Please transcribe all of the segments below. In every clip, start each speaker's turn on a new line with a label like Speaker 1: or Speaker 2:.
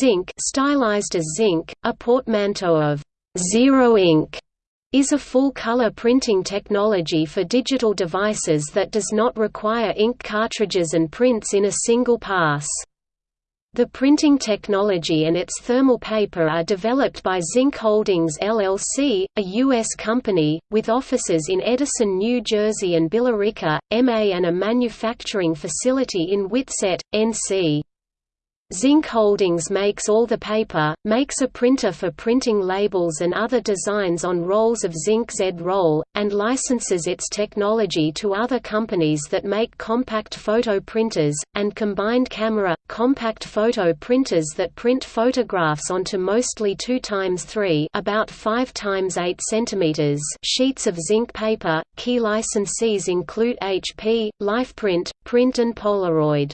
Speaker 1: Zink stylized as ZINK, a portmanteau of zero ink is a full-color printing technology for digital devices that does not require ink cartridges and prints in a single pass. The printing technology and its thermal paper are developed by Zink Holdings LLC, a U.S. company, with offices in Edison, New Jersey and Billerica, MA and a manufacturing facility in Whitsett, NC. Zink Holdings makes all the paper, makes a printer for printing labels and other designs on rolls of Zink Z-Roll, and licenses its technology to other companies that make compact photo printers, and combined camera, compact photo printers that print photographs onto mostly 2 times 3 about 5 times 8 cm sheets of Zink paper. Key licensees include HP, LifePrint, Prynt and Polaroid.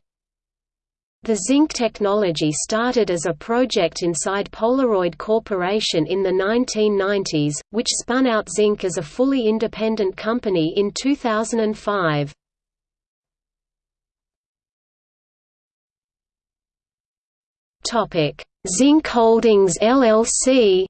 Speaker 1: The Zink technology started as a project inside Polaroid Corporation in the 1990s, which spun out Zink as a fully independent company in 2005. Zink Holdings LLC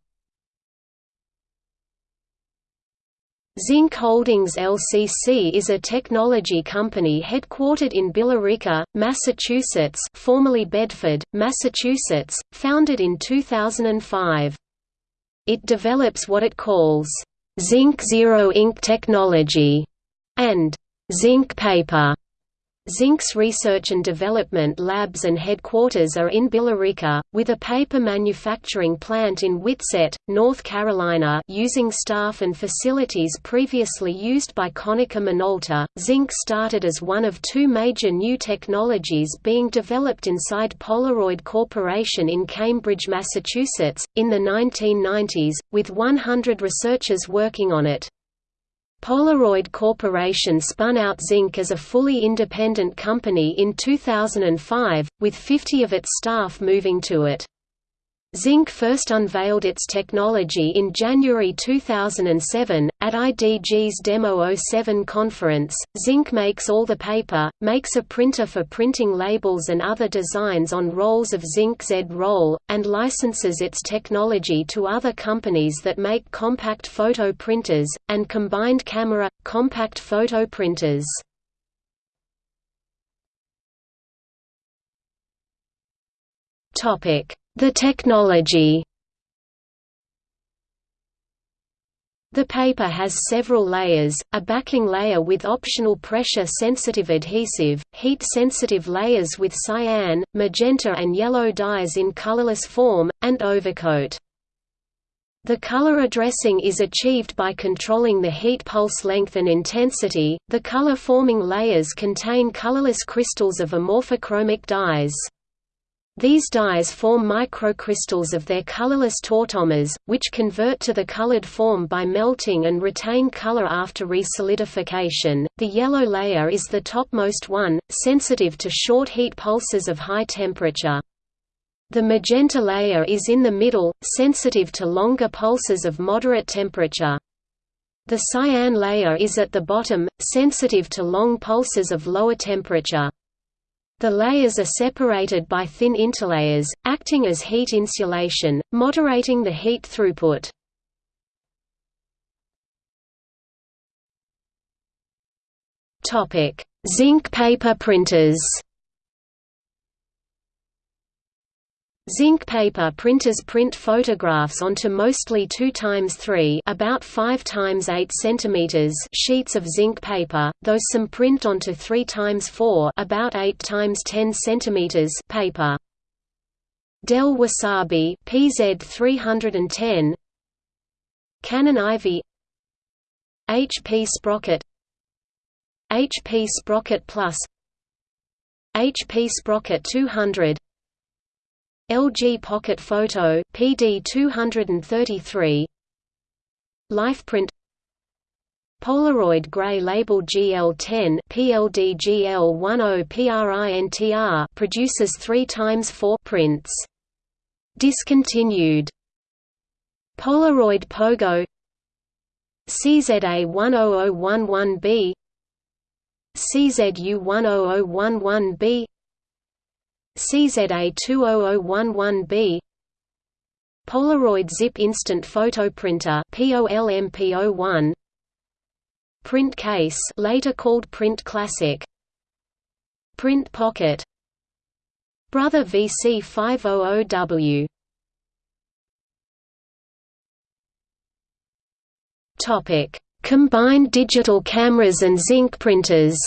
Speaker 1: Zink Holdings LCC is a technology company headquartered in Billerica, Massachusetts formerly Bedford, Massachusetts, founded in 2005. It develops what it calls, "...Zink zero ink technology", and "...Zink paper", Zink's research and development labs and headquarters are in Billerica, with a paper manufacturing plant in Whitsett, North Carolina using staff and facilities previously used by Konica Minolta. Zink started as one of two major new technologies being developed inside Polaroid Corporation in Cambridge, Massachusetts, in the 1990s, with 100 researchers working on it. Polaroid Corporation spun out Zink as a fully independent company in 2005, with 50 of its staff moving to it. Zink first unveiled its technology in January 2007, at IDG's Demo 07 conference. Zink makes all the paper, makes a printer for printing labels and other designs on rolls of Zink Z-Roll, and licenses its technology to other companies that make compact photo printers, and combined camera, compact photo printers. Topic the technology The paper has several layers, a backing layer with optional pressure-sensitive adhesive, heat-sensitive layers with cyan, magenta and yellow dyes in colorless form, and overcoat. The color addressing is achieved by controlling the heat pulse length and intensity. The color-forming layers contain colorless crystals of amorphochromic dyes. These dyes form microcrystals of their colorless tautomers, which convert to the colored form by melting and retain color after resolidification. The yellow layer is the topmost one, sensitive to short heat pulses of high temperature. The magenta layer is in the middle, sensitive to longer pulses of moderate temperature. The cyan layer is at the bottom, sensitive to long pulses of lower temperature. The layers are separated by thin interlayers, acting as heat insulation, moderating the heat throughput. Zink paper printers Zink paper printers print photographs onto mostly 2 times 3 about 5 times 8 centimeters sheets of Zink paper, though some print onto 3 times 4 about 8 times 10 centimeters paper. Dell Wasabi PZ310 Canon Ivy HP Sprocket. HP Sprocket Plus. HP Sprocket 200 LG Pocket Photo PD 233 LifePrint Polaroid Gray Label GL10 PLD GL10 PRINTR produces 3 times 4 prints. Discontinued. Polaroid Pogo. CZA10011B CZU10011B CZA20011B Polaroid Zip Instant Photo Printer POLMP01 Prynt Case later called Prynt Classic. Prynt Pocket. Brother VC500W Topic. Combined digital cameras and Zink printers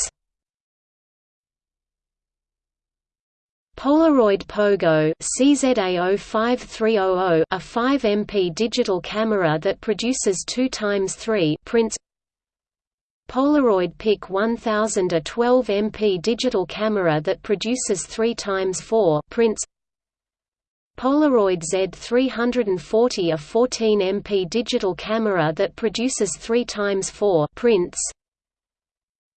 Speaker 1: Polaroid Pogo CZA05300 a 5 MP digital camera that produces 2 times 3 prints. Polaroid PIC 1000 a 12 MP digital camera that produces 3 times 4 prints. Polaroid Z340 a 14 MP digital camera that produces 3 times 4 prints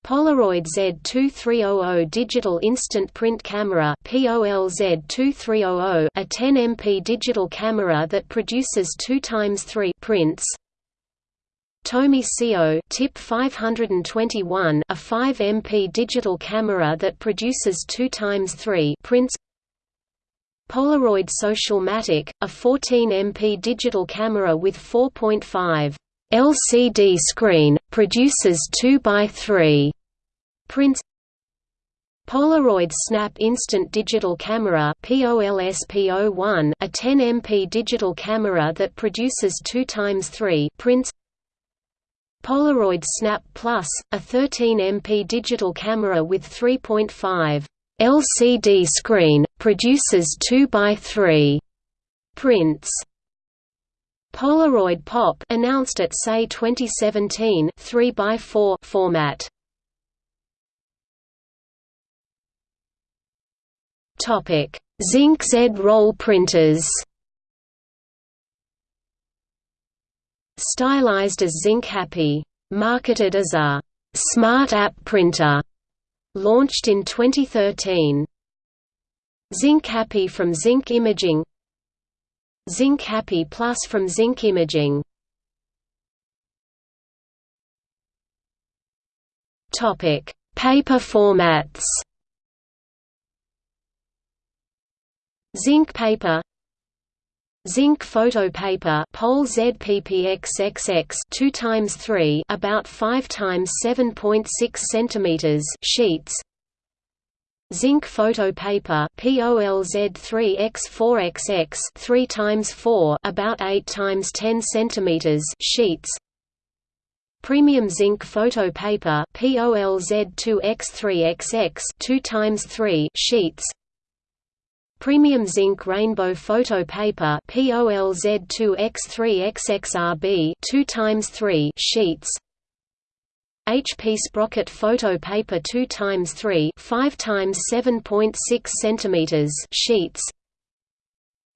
Speaker 1: Polaroid Z2300 digital instant print camera POL Z2300 a 10 MP digital camera that produces 2 times 3 prints. Tomy CO TIP 521 a 5 MP digital camera that produces 2 times 3 prints. Polaroid Socialmatic, a 14 MP digital camera with 4.5 LCD screen, produces 2 by 3 prints Polaroid Snap Instant Digital Camera POLSP01, a 10 MP digital camera that produces 2 times 3 prints Polaroid Snap Plus, a 13 MP digital camera with 3.5 LCD screen, produces 2 by 3 prints. Polaroid Pop announced at SAE 2017 3 by 4 format. Topic: Zink Z roll printers. Stylized as Zink Happy, marketed as a smart app printer Launched in 2013. Zink Happy from Zink Imaging Zink Happy Plus from Zink Imaging Topic: Paper formats. Zink paper Zink photo paper POL ZPPXXX 2 times 3 about 5 times 7.6 centimeters sheets Zink photo paper POLZ3X4XX 3 times 4 about 8 times 10 centimeters sheets. Premium Zink photo paper POLZ2X3XX 2 times 3 sheets. Premium Zink rainbow photo paper POLZ2X3XXRB 2 times 3 sheets HP sprocket photo paper 2 times 3 5 times 7.6 centimeters sheets.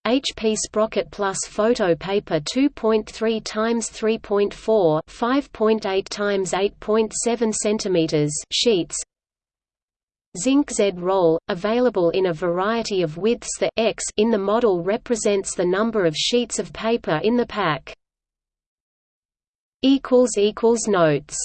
Speaker 1: HP Sprocket Plus photo paper 2.3 times 3.4 5.8 times 8.7 centimeters sheets. Zink Z roll, available in a variety of widths. The X in the model represents the number of sheets of paper in the pack. Notes